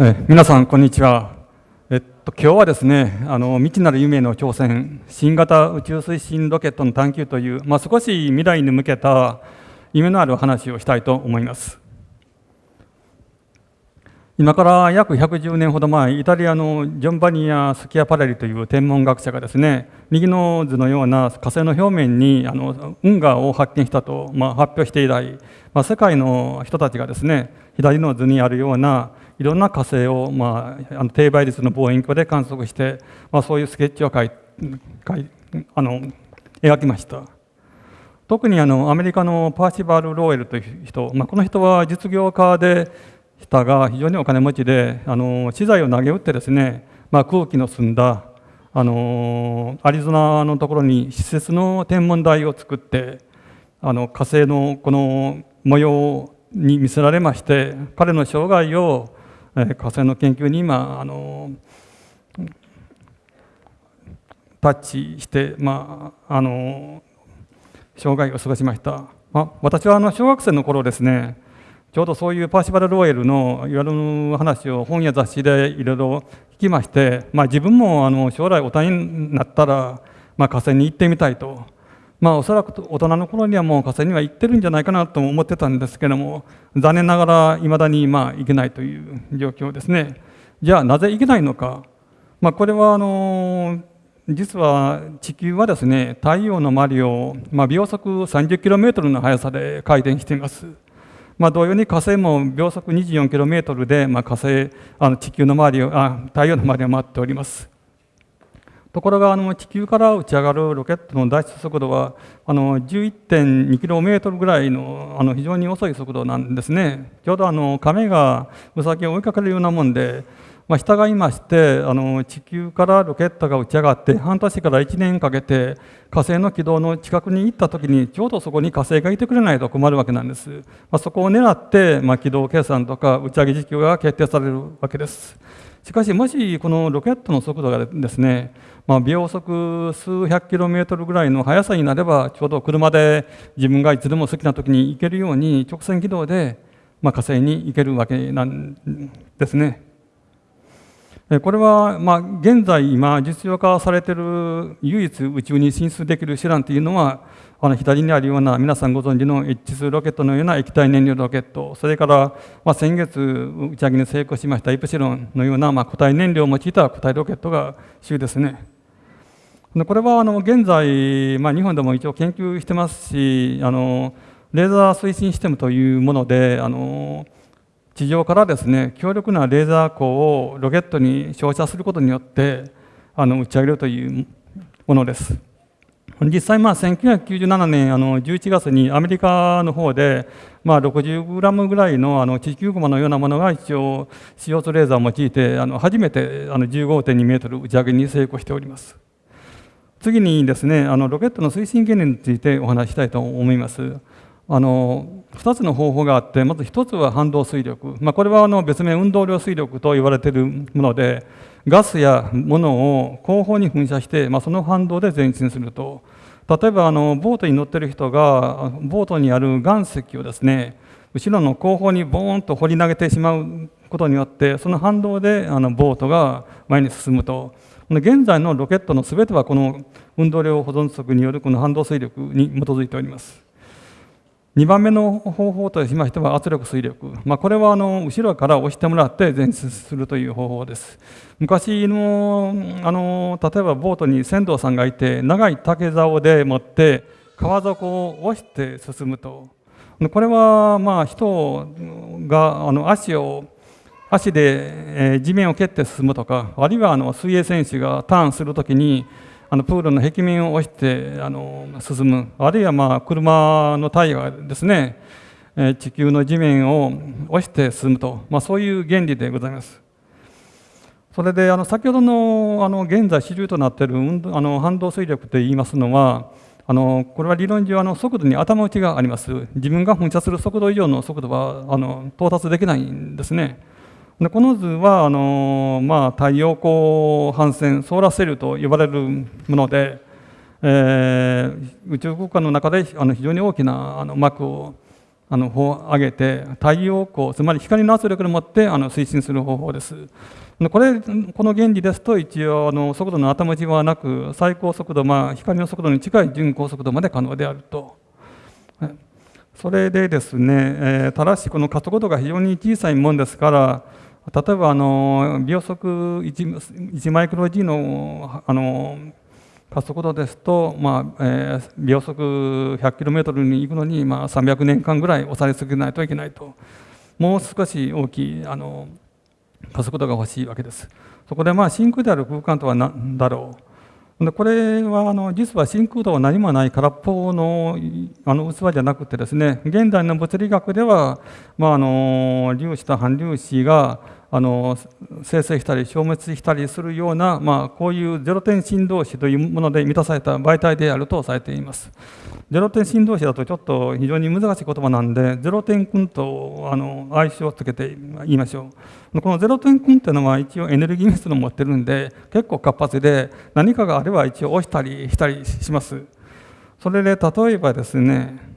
え皆さんこんにちは。えっと今日はですね、あの未知なる夢の挑戦、新型宇宙推進ロケットの探求という、まあ、少し未来に向けた夢のある話をしたいと思います。今から約110年ほど前、イタリアのジョンバニア・スキアパレリという天文学者がですね、右の図のような火星の表面にあの運河を発見したと、まあ、発表して以来、まあ、世界の人たちがですね、左の図にあるようないろんな火星を、まあ、あの低倍率の望遠鏡で観測して、まあ、そういうスケッチを描い描いあの描きました。特にあのアメリカのパーシバル・ローエルという人、まあ、この人は実業家でしたが非常にお金持ちであの資材を投げ打ってですね、まあ、空気の澄んだあのアリゾナのところに施設の天文台を作ってあの火星のこの模様に見せられまして彼の生涯を火星の研究に今あのタッチして、まあ、あの生涯を過ごしました、まあ、私はあの小学生の頃ですねちょうどそういうパーシバル・ロエルのいわゆる話を本や雑誌でいろいろ聞きまして、まあ、自分もあの将来大人になったら、まあ、火星に行ってみたいとまあおそらく大人の頃にはもう火星には行ってるんじゃないかなと思ってたんですけども残念ながらいまだにまあ行けないという状況ですね。じゃあなぜ行けないのか、まあ、これはあの実は地球はですね太陽の周りを、まあ、秒速 30km の速さで回転しています。まあ、同様に火星も秒速 24km で、まあ、火星あの地球の周りをあ太陽の周りを回っております。ところがあの地球から打ち上がるロケットの脱出速度はあの 11.2km ぐらいのあの非常に遅い速度なんですね。ちょうどあの亀がウサギを追いかけるようなもんで、まあ、従いましてあの地球からロケットが打ち上がって半年から1年かけて火星の軌道の近くに行った時にちょうどそこに火星がいてくれないと困るわけなんです。まあ、そこを狙って、まあ、軌道計算とか打ち上げ時期が決定されるわけです。しかしもしこのロケットの速度がですねまあ、秒速数百キロメートルぐらいの速さになればちょうど車で自分がいつでも好きな時に行けるように直線軌道で、まあ、火星に行けるわけなんですね。これは、まあ、現在今実用化されている唯一宇宙に進出できる手段というのはあの左にあるような皆さんご存知の H2 ロケットのような液体燃料ロケットそれから、まあ、先月打ち上げに成功しましたイプシロンのような、まあ、固体燃料を用いた固体ロケットが主ですね。これはあの現在、まあ、日本でも一応研究してますしあのレーザー推進システムというものであの地上からですね強力なレーザー光をロケットに照射することによってあの打ち上げるというものです。実際、まあ、1997年あの11月にアメリカの方で、まあ、60グラムぐらいのあの地球雲のようなものが一応 CO2 レーザーを用いてあの初めてあの15.2メートル打ち上げに成功しております。次にですねあのロケットの推進原理についてお話したいと思います。あの2つの方法があってまず1つは反動水力、まあ、これはあの別名運動量水力と言われているものでガスや物を後方に噴射して、まあ、その反動で前進すると。例えばあのボートに乗っている人がボートにある岩石をですね後ろの後方にボーンと掘り投げてしまうことによってその反動であのボートが前に進むと。現在のロケットのすべてはこの運動量保存則によるこの反動水力に基づいております。2番目の方法としましては圧力水力、まあ、これはあの後ろから押してもらって前進するという方法です。昔のあの例えばボートに船頭さんがいて長い竹竿で持って川底を押して進むとこれはまあ人があの足を足で地面を蹴って進むとかあるいはあの水泳選手がターンするときにあのプールの壁面を押してあの進むあるいはまあ車のタイヤですね地球の地面を押して進むと、まあ、そういう原理でございます。それであの先ほどのあの現在主流となっているあの反動水力といいますのはあのこれは理論上あの速度に頭打ちがあります。自分が噴射する速度以上の速度はあの到達できないんですね。でこの図はあの、まあ、太陽光反線ソーラーセルと呼ばれるもので、えー、宇宙空間の中であの非常に大きなあの膜をあの上げて太陽光つまり光の圧力でもってあの推進する方法です。これこの原理ですと一応あの速度の頭打ちはなく最高速度、まあ、光の速度に近い準高速度まで可能であると。それでですね、えー、ただしこの加速度が非常に小さいもんですから例えばあの秒速 1, 1マイクロ G のあの加速度ですと、まあえー、秒速 100km に行くのに、まあ、300年間ぐらい押され続けないといけないともう少し大きいあの加速度が欲しいわけです。そこでまあ真空である空間とは何だろうでこれはあの実は真空とは何もない空っぽのあの器じゃなくてですね現代の物理学では、まあ、あの粒子と反粒子があの生成したり消滅したりするような、まあ、こういうゼロ点振動子というもので満たされた媒体であるとされています。ゼロ点振動子だとちょっと非常に難しい言葉なんでゼロ点君とあの相性をつけて言いましょう。このゼロ点君っていうのは一応エネルギー密度を持ってるんで結構活発で何かがあれば一応押したりしたりします。それで例えばですね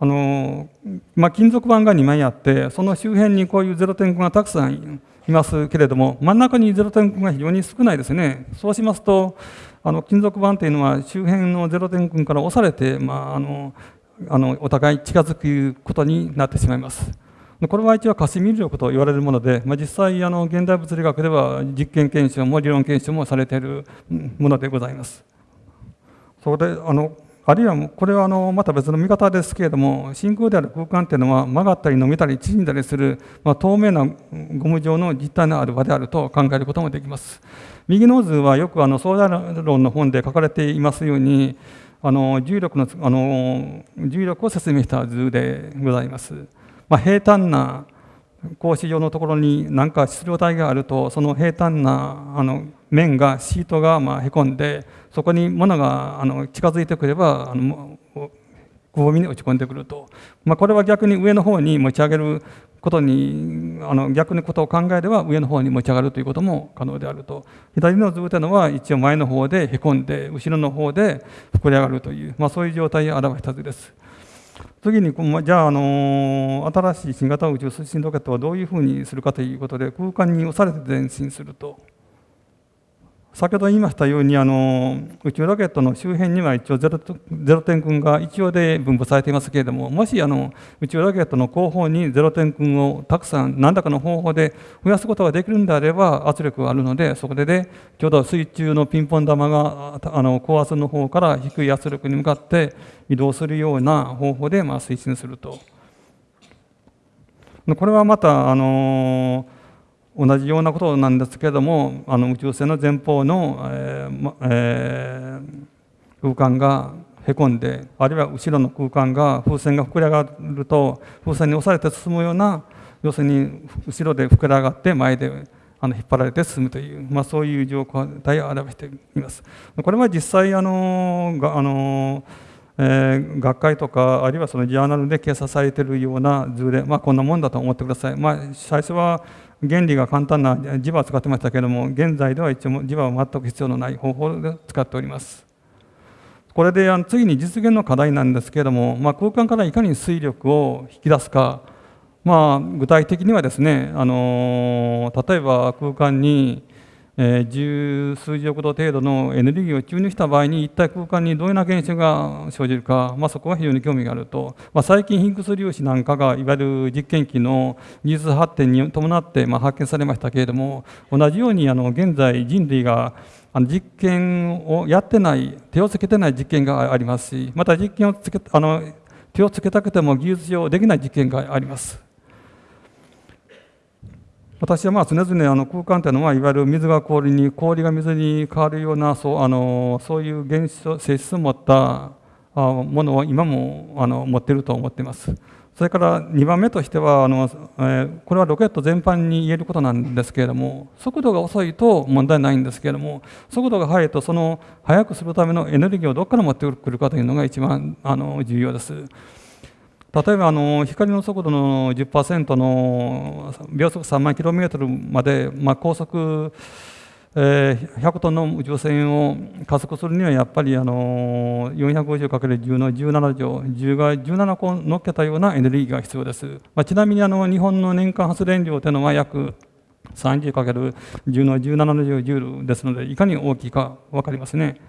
あのまあ、金属板が2枚あってその周辺にこういうゼロ点群がたくさんいますけれども真ん中にゼロ点群が非常に少ないですねそうしますとあの金属板というのは周辺のゼロ点群から押されて、まあ、あのあのお互い近づくことになってしまいます。これは一応可視ミ力と言われるもので、まあ、実際あの現代物理学では実験検証も理論検証もされているものでございます。そこであのあるいはこれはあのまた別の見方ですけれども真空である空間というのは曲がったり伸びたり縮んだりする、まあ、透明なゴム状の実体のある場であると考えることもできます。右の図はよくあの相談論の本で書かれていますようにあの重力のあの重力を説明した図でございます。まあ、平坦な格子状のところに何か質量体があるとその平坦なあの面がシートがまあへこんでそこに物があの近づいてくればあのくぼみに落ち込んでくると、まあ、これは逆に上の方に持ち上げることにあの逆のことを考えれば上の方に持ち上がるということも可能であると左の図というのは一応前の方でへこんで後ろの方で膨れ上がるという、まあ、そういう状態を表した図です。次にじゃあ、あの新しい新型宇宙推進ロケットはどういうふうにするかということで空間に押されて前進すると。先ほど言いましたようにあの宇宙ロケットの周辺には一応ゼロゼロ点群が一応で分布されていますけれどももしあの宇宙ロケットの後方にゼロ点群をたくさん何らかの方法で増やすことができるんであれば圧力があるのでそこででちょうど水中のピンポン玉があの高圧の方から低い圧力に向かって移動するような方法でまあ推進すると。これはまたあのー同じようなことなんですけれどもあの宇宙船の前方の、えーえー、空間がへこんであるいは後ろの空間が風船が膨れ上がると風船に押されて進むような要するに後ろで膨れ上がって前であの引っ張られて進むという、まあ、そういう状態を表しています。これは実際あのがあのえー、学会とかあるいはそのジャーナルで掲載されているような図で、まあ、こんなもんだと思ってください。まあ、最初は原理が簡単な磁場を使ってましたけれども現在では一応磁場を全く必要のない方法で使っております。これで次に実現の課題なんですけれども、まあ、空間からいかに水力を引き出すか、まあ、具体的にはですね、あの例えば空間にえ十数十億度程度のエネルギーを注入した場合に一体空間にどういうような現象が生じるか、まあ、そこは非常に興味があると、まあ、最近ヒンクス粒子なんかがいわゆる実験機の技術発展に伴ってまあ発見されましたけれども同じようにあの現在人類があの実験をやってない手をつけてない実験がありますしまた実験をつけあの手をつけたくても技術上できない実験があります。私はまあ常々あの空間というのはいわゆる水が氷に氷が水に変わるようなそうあのそういう現象性質を持ったものを今もあの持っていると思っています。それから2番目としてはあの、えー、これはロケット全般に言えることなんですけれども速度が遅いと問題ないんですけれども速度が速いとその速くするためのエネルギーをどこから持ってくるかというのが一番あの重要です。例えばあの光の速度の10%の秒速3万 km まで、まあ、高速、ええー、100トンの宇宙船を加速するにはやっぱりあの 450×10 の17乗10が17個乗っけたようなエネルギーが必要です、まあ、ちなみにあの日本の年間発電量というのは約 30×10 の17の10ジュールですのでいかに大きいか分かりますね。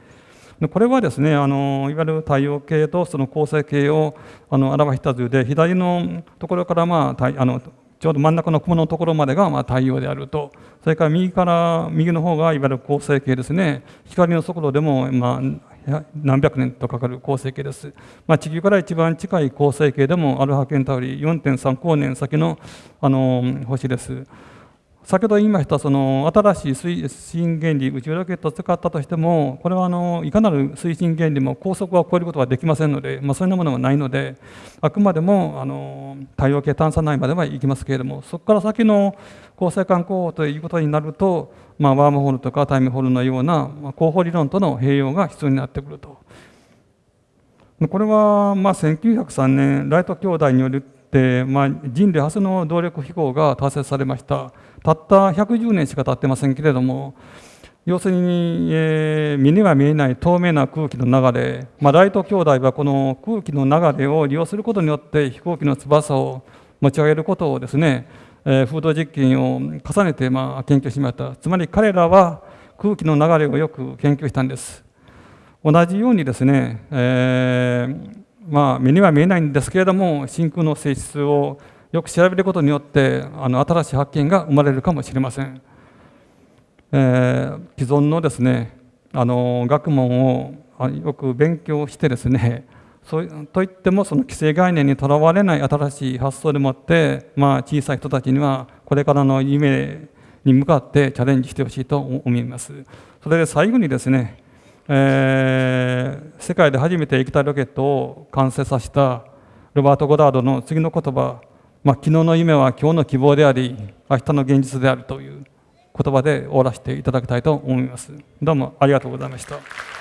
これはですねあのいわゆる太陽系とその恒星系をあの表した図で左のところからまああのちょうど真ん中の雲のところまでがまあ太陽であると。それから右から右の方がいわゆる恒星系ですね。光の速度でもまあ何百年とかかる恒星系です、まあ、地球から一番近い恒星系でもアルファケンタウリ4.3光年先のあの星です。先ほど言いましたその新しい推進原理宇宙ロケットを使ったとしてもこれはあのいかなる推進原理も高速は超えることはできませんので、まあ、そういうものはないのであくまでもあの太陽系探査内までは行きますけれどもそこから先の恒星間候補ということになると、まあ、ワームホールとかタイムホールのような、まあ、候補理論との併用が必要になってくると。これはまあ1903年ライト兄弟によるで、まあ、人類初の動力飛行が達成されました。たった110年しか経ってませんけれども要するに、えー、目には見えない透明な空気の流れ、まあ、ライト兄弟はこの空気の流れを利用することによって飛行機の翼を持ち上げることをですね、えー、風土実験を重ねてまあ研究しました。つまり彼らは空気の流れをよく研究したんです。同じようにですね、えーまあ、目には見えないんですけれども真空の性質をよく調べることによってあの新しい発見が生まれるかもしれません、えー、既存のですねあの学問をよく勉強してですねそうといってもその既成概念にとらわれない新しい発想でもって、まあ、小さい人たちにはこれからの夢に向かってチャレンジしてほしいと思います。それで最後にですねえー、世界で初めて液体ロケットを完成させたロバート・ゴダードの次の言葉、まあ、昨日の夢は今日の希望であり明日の現実であるという言葉で終わらせていただきたいと思います。どうもありがとうございました。